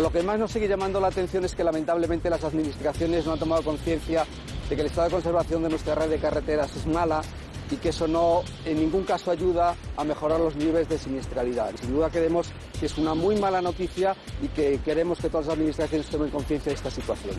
Lo que más nos sigue llamando la atención es que lamentablemente las administraciones no han tomado conciencia de que el estado de conservación de nuestra red de carreteras es mala y que eso no en ningún caso ayuda a mejorar los niveles de siniestralidad. Sin duda creemos que es una muy mala noticia y que queremos que todas las administraciones tomen conciencia de esta situación.